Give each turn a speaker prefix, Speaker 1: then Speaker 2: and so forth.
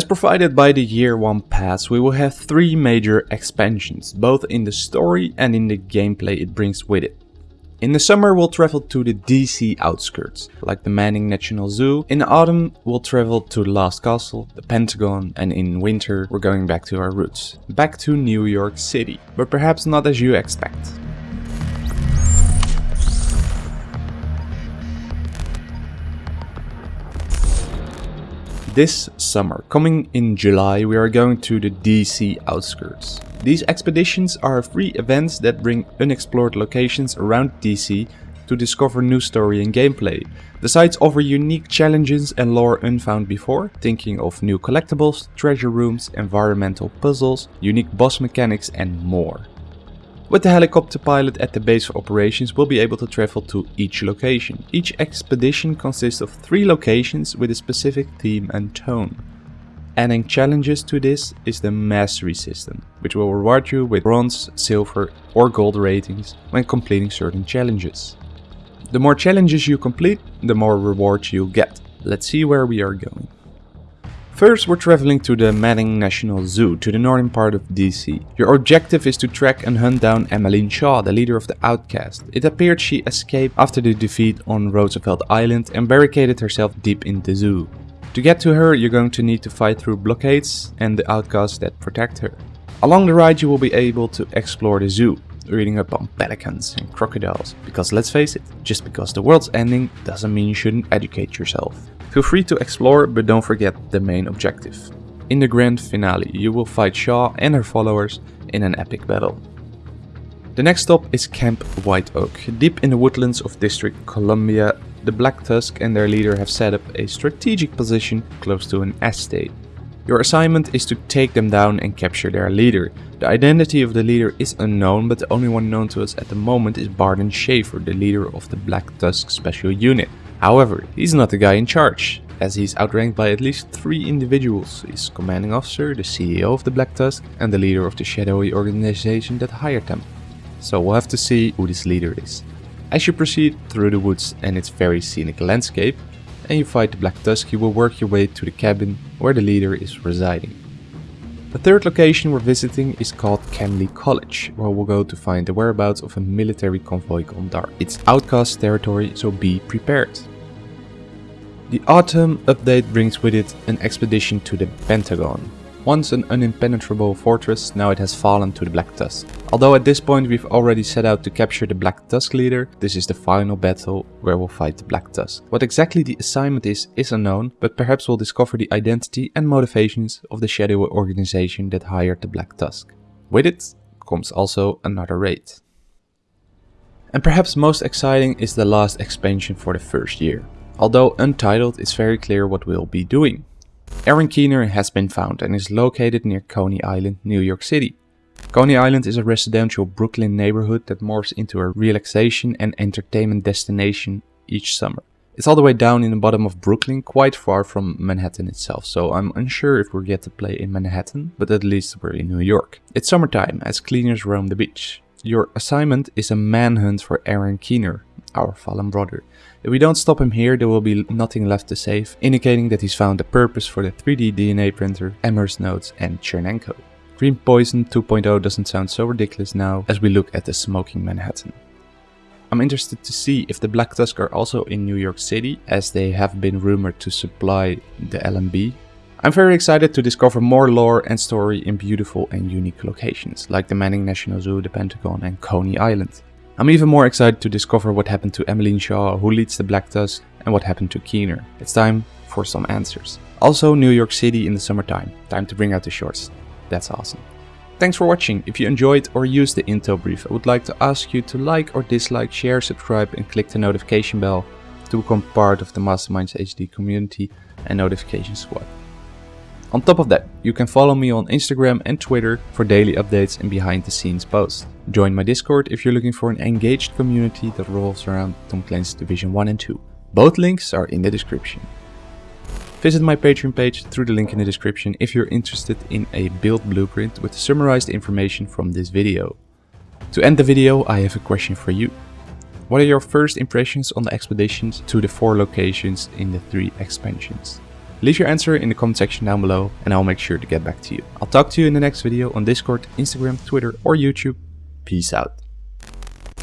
Speaker 1: As provided by the year 1 pass, we will have 3 major expansions, both in the story and in the gameplay it brings with it. In the summer we'll travel to the DC outskirts, like the Manning National Zoo. In autumn we'll travel to the Last Castle, the Pentagon, and in winter we're going back to our roots. Back to New York City, but perhaps not as you expect. This summer, coming in July, we are going to the DC outskirts. These expeditions are free events that bring unexplored locations around DC to discover new story and gameplay. The sites offer unique challenges and lore unfound before, thinking of new collectibles, treasure rooms, environmental puzzles, unique boss mechanics and more. With the helicopter pilot at the base of operations we'll be able to travel to each location. Each expedition consists of three locations with a specific theme and tone. Adding challenges to this is the mastery system, which will reward you with bronze, silver or gold ratings when completing certain challenges. The more challenges you complete, the more rewards you'll get. Let's see where we are going. First we're traveling to the Manning National Zoo, to the northern part of DC. Your objective is to track and hunt down Emmeline Shaw, the leader of the Outcast. It appeared she escaped after the defeat on Roosevelt Island and barricaded herself deep in the zoo. To get to her you're going to need to fight through blockades and the outcasts that protect her. Along the ride you will be able to explore the zoo, reading up on pelicans and crocodiles, because let's face it, just because the world's ending doesn't mean you shouldn't educate yourself. Feel free to explore, but don't forget the main objective. In the grand finale, you will fight Shaw and her followers in an epic battle. The next stop is Camp White Oak. Deep in the woodlands of District Columbia, the Black Tusk and their leader have set up a strategic position close to an estate. Your assignment is to take them down and capture their leader. The identity of the leader is unknown, but the only one known to us at the moment is Bardon Shaefer, the leader of the Black Tusk Special Unit. However, he's not the guy in charge, as he's outranked by at least three individuals. His commanding officer, the CEO of the Black Tusk, and the leader of the shadowy organization that hired them. So we'll have to see who this leader is. As you proceed through the woods and its very scenic landscape, and you fight the Black Tusk, you will work your way to the cabin where the leader is residing. The third location we're visiting is called Kenly College, where we'll go to find the whereabouts of a military convoy gone dark. It's outcast territory, so be prepared. The autumn update brings with it an expedition to the Pentagon. Once an unimpenetrable fortress, now it has fallen to the Black Tusk. Although at this point we've already set out to capture the Black Tusk leader, this is the final battle where we'll fight the Black Tusk. What exactly the assignment is, is unknown, but perhaps we'll discover the identity and motivations of the shadowy organization that hired the Black Tusk. With it comes also another raid. And perhaps most exciting is the last expansion for the first year. Although untitled, it's very clear what we'll be doing. Aaron Keener has been found and is located near Coney Island, New York City. Coney Island is a residential Brooklyn neighborhood that morphs into a relaxation and entertainment destination each summer. It's all the way down in the bottom of Brooklyn, quite far from Manhattan itself, so I'm unsure if we're yet to play in Manhattan, but at least we're in New York. It's summertime as cleaners roam the beach. Your assignment is a manhunt for Aaron Keener, our fallen brother. If we don't stop him here, there will be nothing left to save, indicating that he's found a purpose for the 3D DNA printer, Amherst Nodes and Tchernenko. Green Poison 2.0 doesn't sound so ridiculous now as we look at the smoking Manhattan. I'm interested to see if the Black Tusk are also in New York City, as they have been rumored to supply the LMB. I'm very excited to discover more lore and story in beautiful and unique locations, like the Manning National Zoo, the Pentagon and Coney Island. I'm even more excited to discover what happened to Emmeline Shaw, who leads the Black Tusk, and what happened to Keener. It's time for some answers. Also New York City in the summertime. Time to bring out the shorts. That's awesome. Thanks for watching. If you enjoyed or used the intel brief, I would like to ask you to like or dislike, share, subscribe and click the notification bell to become part of the Masterminds HD community and notification squad. On top of that, you can follow me on Instagram and Twitter for daily updates and behind the scenes posts. Join my Discord if you're looking for an engaged community that revolves around Tom Clancy's Division 1 and 2. Both links are in the description. Visit my Patreon page through the link in the description if you're interested in a build blueprint with summarized information from this video. To end the video, I have a question for you. What are your first impressions on the expeditions to the four locations in the three expansions? Leave your answer in the comment section down below and I'll make sure to get back to you. I'll talk to you in the next video on Discord, Instagram, Twitter or YouTube. Peace out.